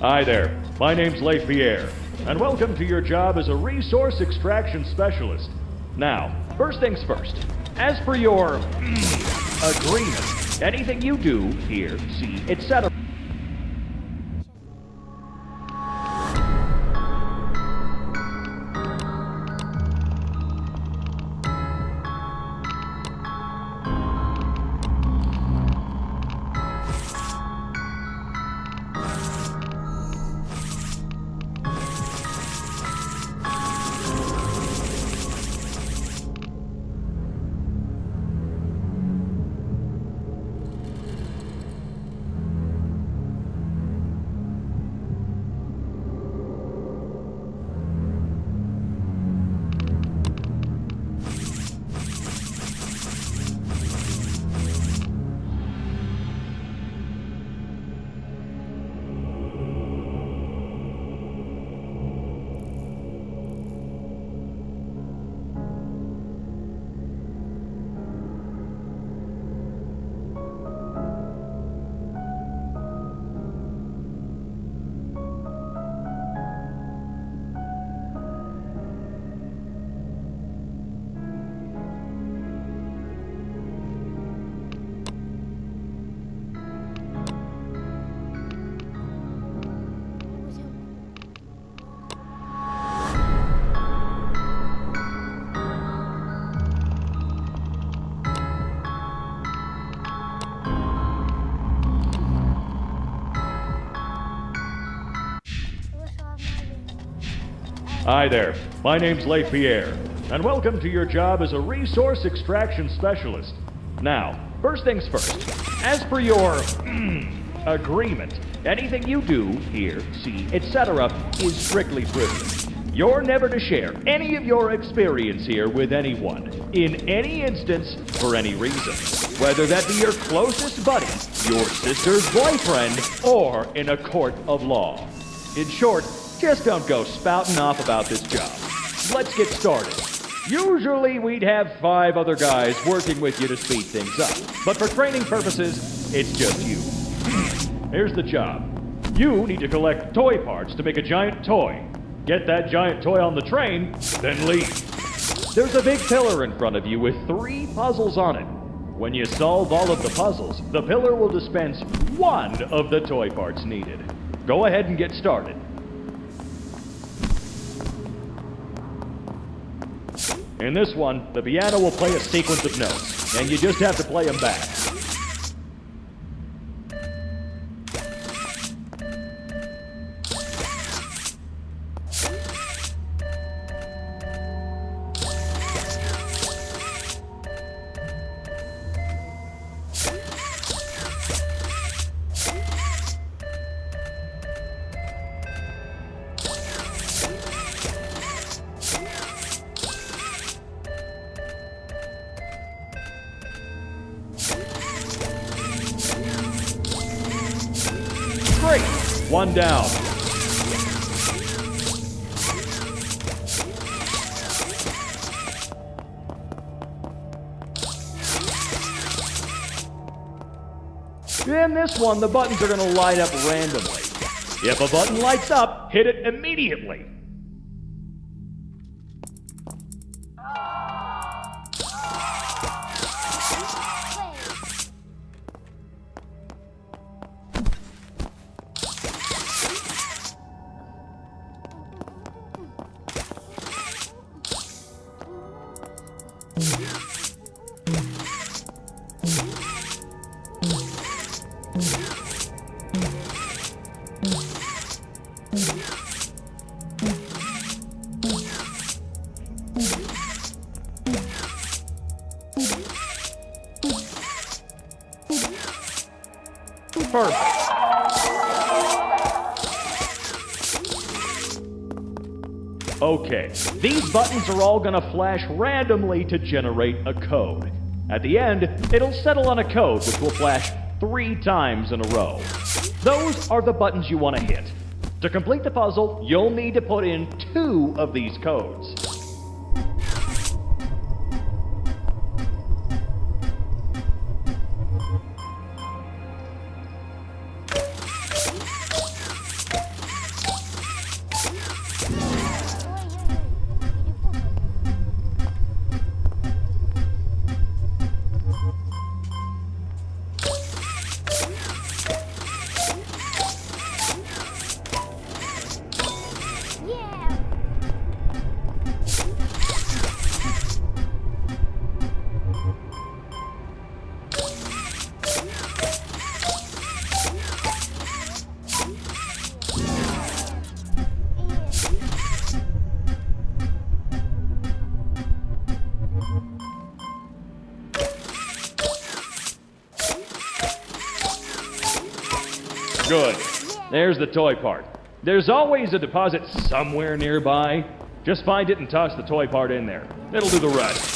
Hi there. My name's Leith Pierre, and welcome to your job as a resource extraction specialist. Now, first things first. As for your mm, agreement, anything you do, hear, see, etc. Hi there. My name's Leith Pierre, and welcome to your job as a resource extraction specialist. Now, first things first. As for your agreement, anything you do, hear, see, etc., is strictly privileged. You're never to share any of your experience here with anyone, in any instance, for any reason. Whether that be your closest buddy, your sister's boyfriend, or in a court of law. In short, just don't go spouting off about this job. Let's get started. Usually we'd have five other guys working with you to speed things up, but for training purposes, it's just you. Here's the job. You need to collect toy parts to make a giant toy. Get that giant toy on the train, then leave. There's a big pillar in front of you with three puzzles on it. When you solve all of the puzzles, the pillar will dispense one of the toy parts needed. Go ahead and get started. In this one, the piano will play a sequence of notes, and you just have to play them back. The buttons are going to light up randomly. If a button lights up, hit it immediately. Perfect. Okay, these buttons are all gonna flash randomly to generate a code. At the end, it'll settle on a code which will flash three times in a row. Those are the buttons you want to hit. To complete the puzzle, you'll need to put in two of these codes. The toy part. There's always a deposit somewhere nearby. Just find it and toss the toy part in there. It'll do the rest.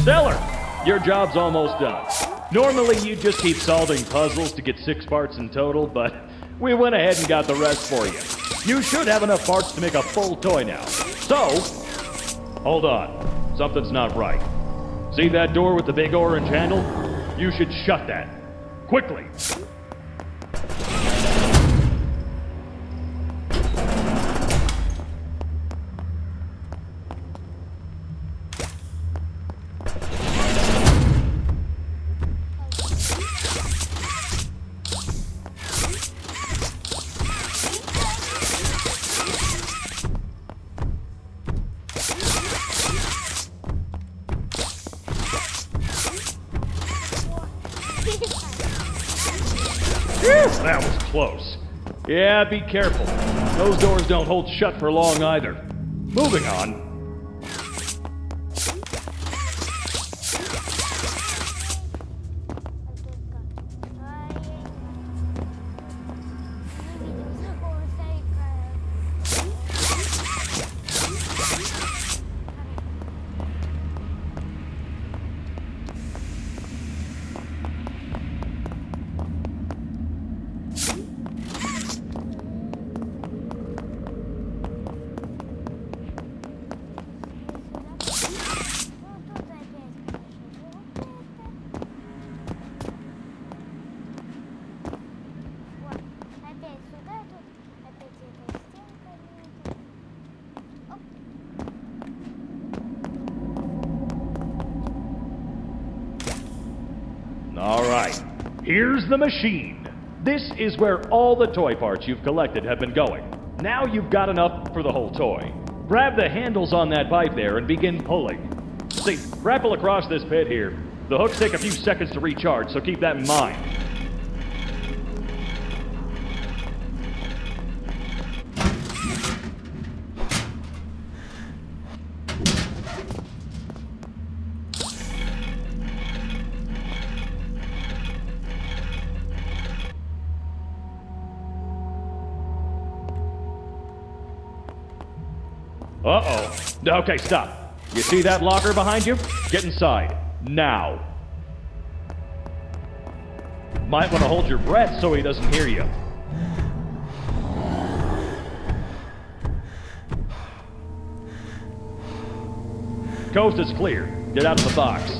Stellar! Your job's almost done. Normally, you just keep solving puzzles to get six parts in total, but we went ahead and got the rest for you. You should have enough parts to make a full toy now. So, hold on. Something's not right. See that door with the big orange handle? You should shut that. Quickly. Be careful. Those doors don't hold shut for long either. Moving on. The machine. This is where all the toy parts you've collected have been going. Now you've got enough for the whole toy. Grab the handles on that pipe there and begin pulling. See, grapple across this pit here. The hooks take a few seconds to recharge, so keep that in mind. Okay, stop. You see that locker behind you? Get inside. Now. Might want to hold your breath so he doesn't hear you. Coast is clear. Get out of the box.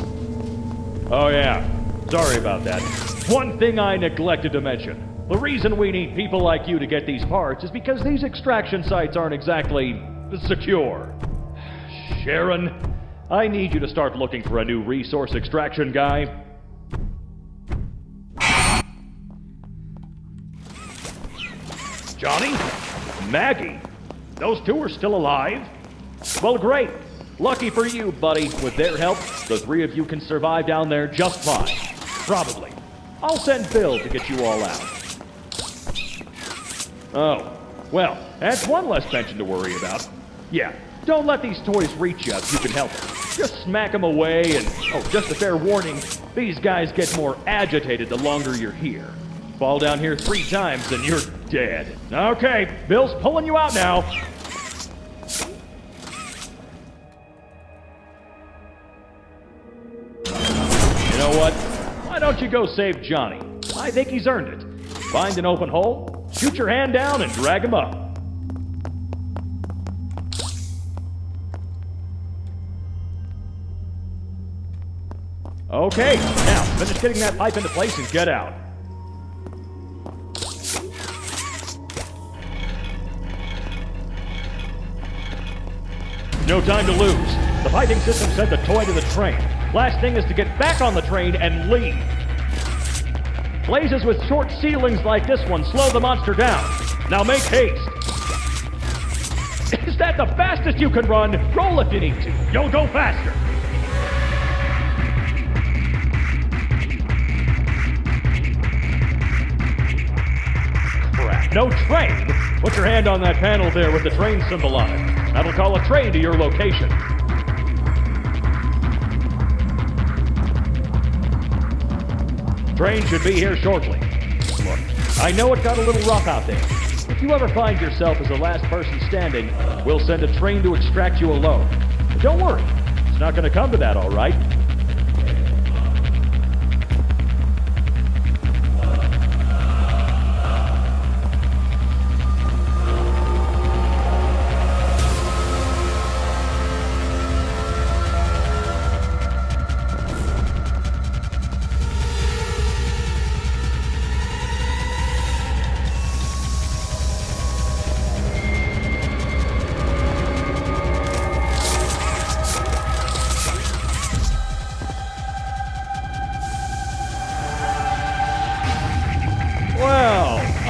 Oh yeah. Sorry about that. One thing I neglected to mention. The reason we need people like you to get these parts is because these extraction sites aren't exactly secure. Sharon, I need you to start looking for a new resource extraction guy. Johnny? Maggie? Those two are still alive? Well, great. Lucky for you, buddy. With their help, the three of you can survive down there just fine. Probably. I'll send Bill to get you all out. Oh, well, that's one less pension to worry about. Yeah, don't let these toys reach you if you can help it. Just smack them away, and oh, just a fair warning these guys get more agitated the longer you're here. Fall down here three times, and you're dead. Okay, Bill's pulling you out now. You know what? Why don't you go save Johnny? I think he's earned it. Find an open hole, shoot your hand down, and drag him up. Okay, now finish getting that pipe into place and get out. No time to lose. The piping system sent the toy to the train. Last thing is to get back on the train and leave. Blazes with short ceilings like this one slow the monster down. Now make haste. Is that the fastest you can run? Roll if you need to. You'll go faster. No train? Put your hand on that panel there with the train symbol on it. That'll call a train to your location. Train should be here shortly. Look, I know it got a little rough out there. If you ever find yourself as the last person standing, we'll send a train to extract you alone. But don't worry, it's not going to come to that, all right?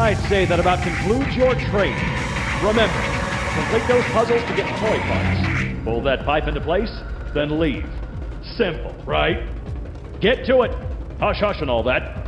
I'd say that about concludes your training. Remember, complete those puzzles to get toy parts. Pull that pipe into place, then leave. Simple, right? Get to it. Hush hush and all that.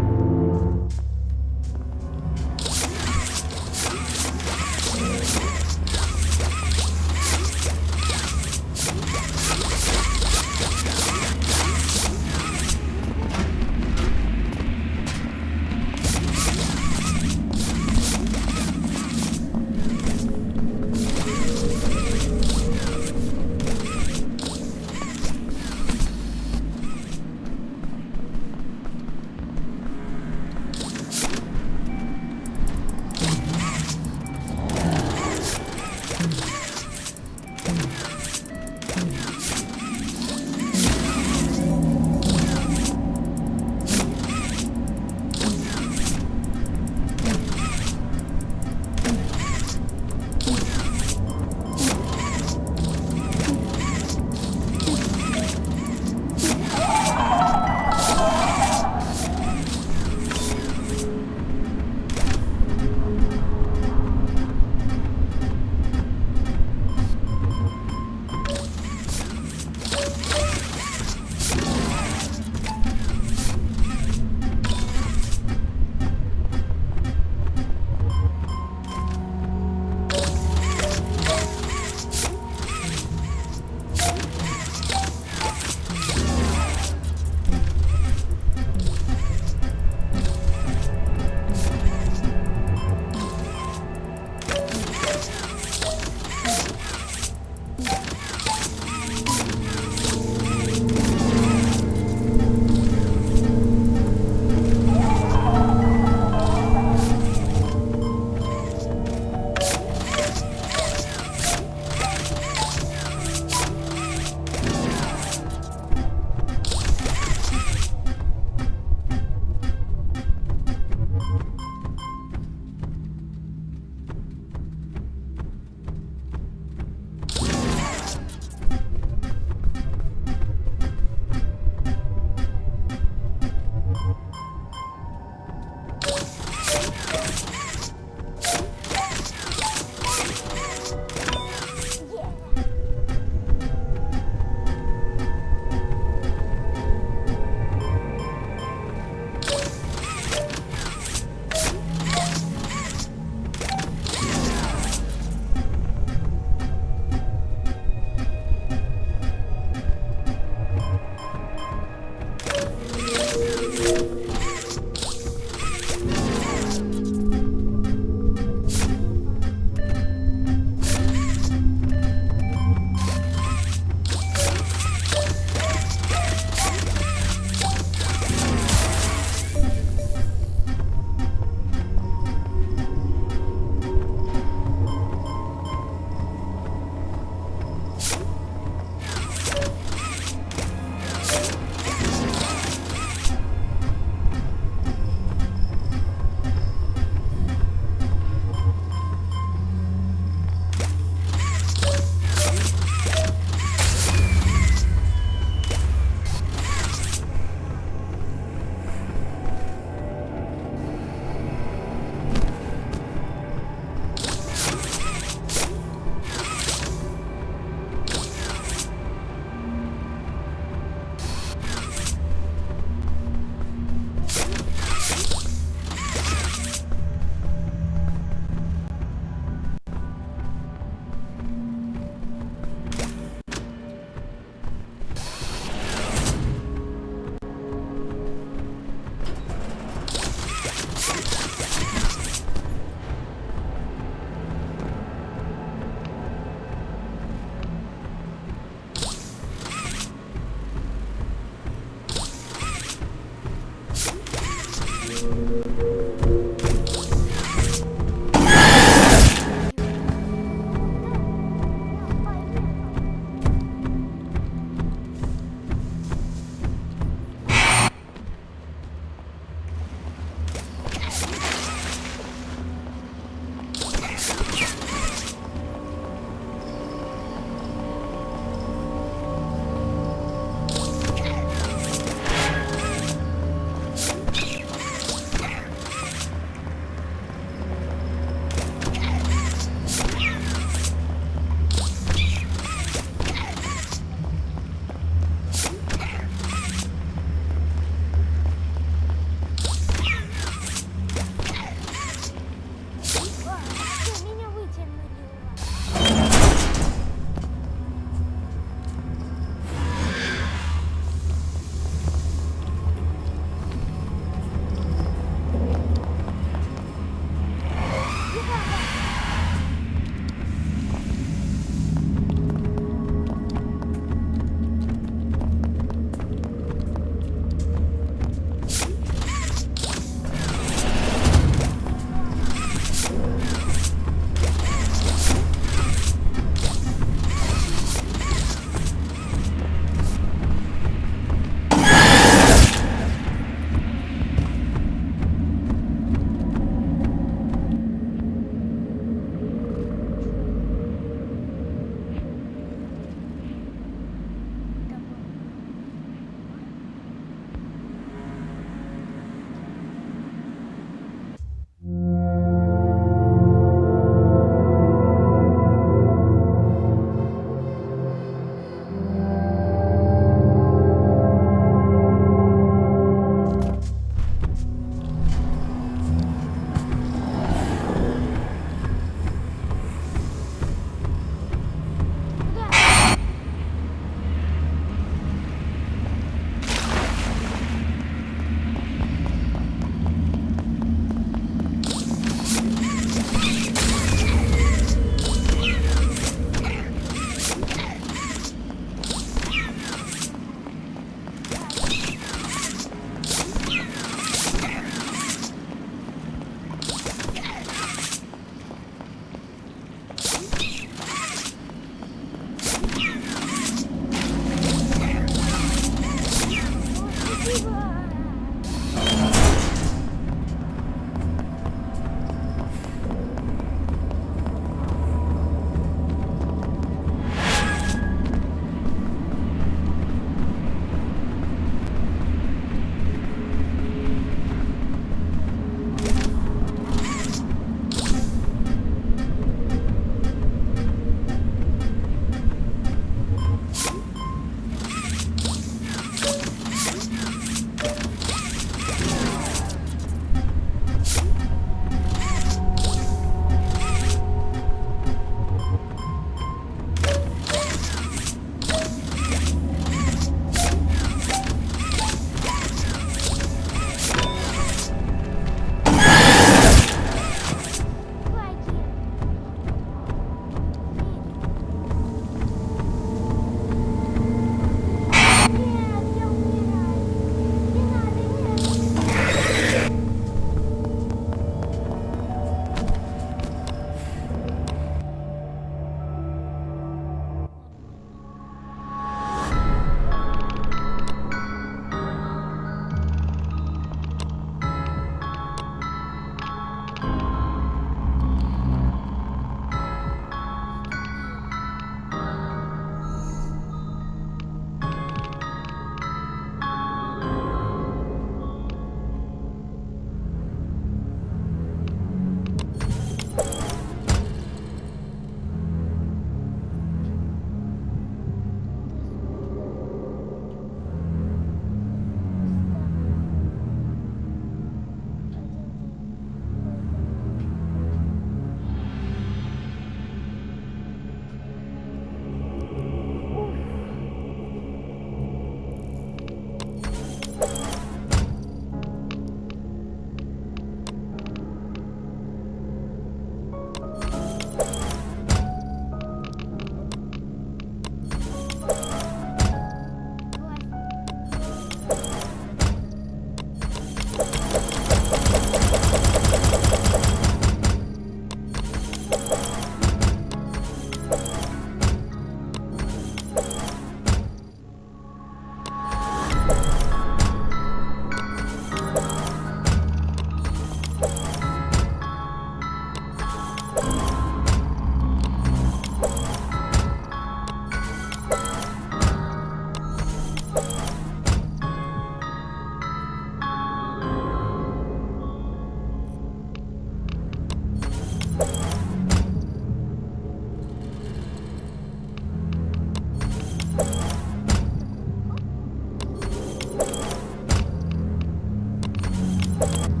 Bye.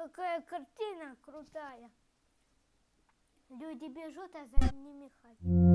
Какая картина крутая. Люди бежут, а за ними ходят.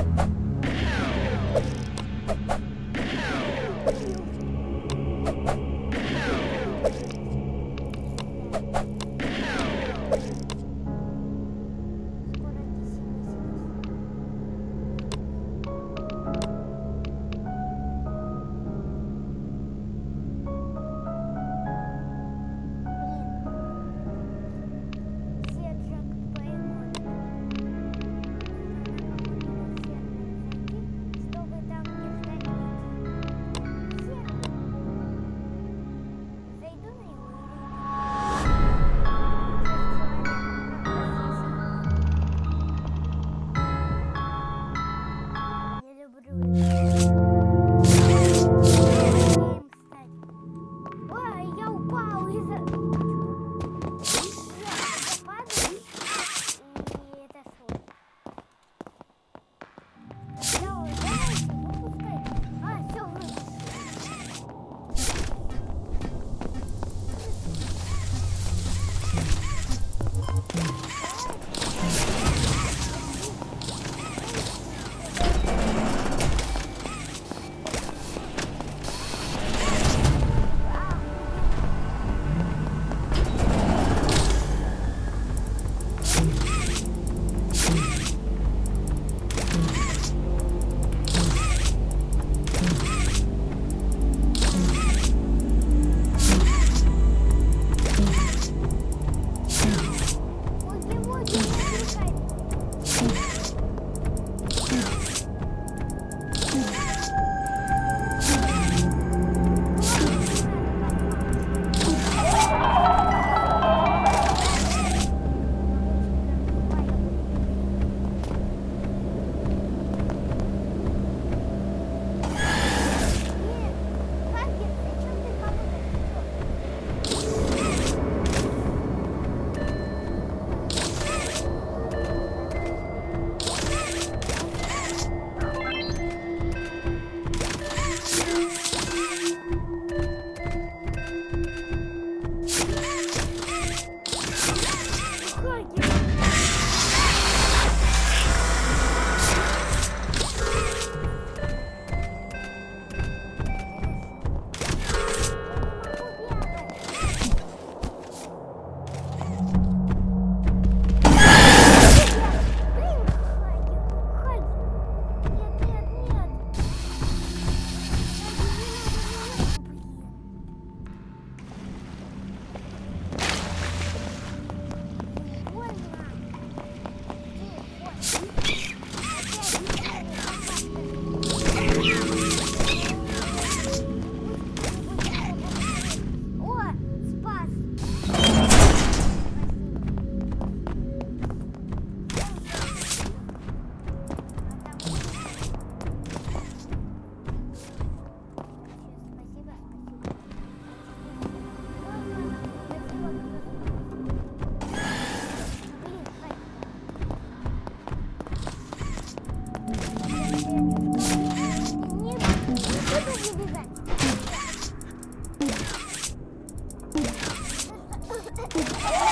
you. Yeah!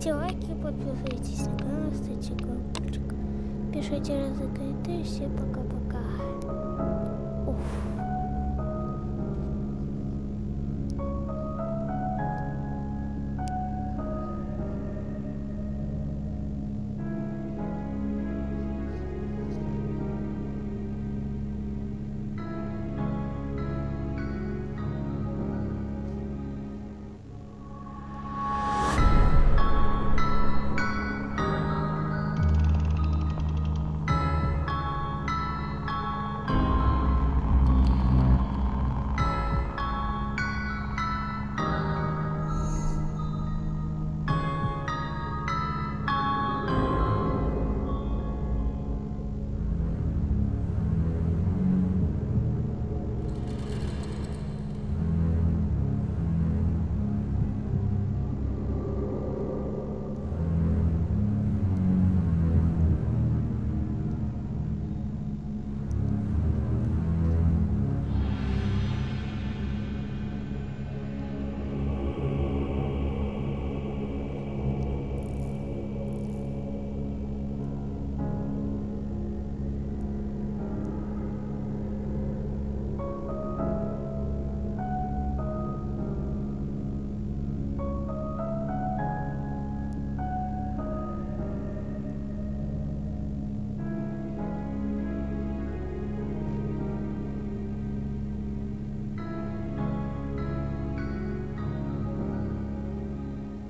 Ставьте лайки, подписывайтесь на канал, ставьте колокольчик. Пишите разыграйте. Все пока-пока.